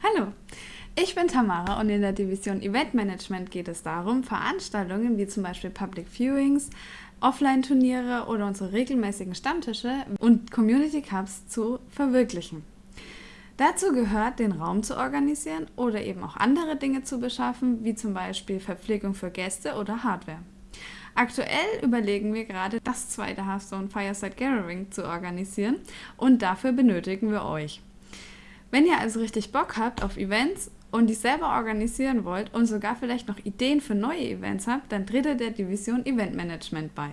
Hallo, ich bin Tamara und in der Division Event Management geht es darum, Veranstaltungen wie zum Beispiel Public Viewings, Offline-Turniere oder unsere regelmäßigen Stammtische und Community Cups zu verwirklichen. Dazu gehört, den Raum zu organisieren oder eben auch andere Dinge zu beschaffen, wie zum Beispiel Verpflegung für Gäste oder Hardware. Aktuell überlegen wir gerade, das zweite Hearthstone Fireside Gathering zu organisieren und dafür benötigen wir euch. Wenn ihr also richtig Bock habt auf Events und die selber organisieren wollt und sogar vielleicht noch Ideen für neue Events habt, dann tretet der Division Event Management bei.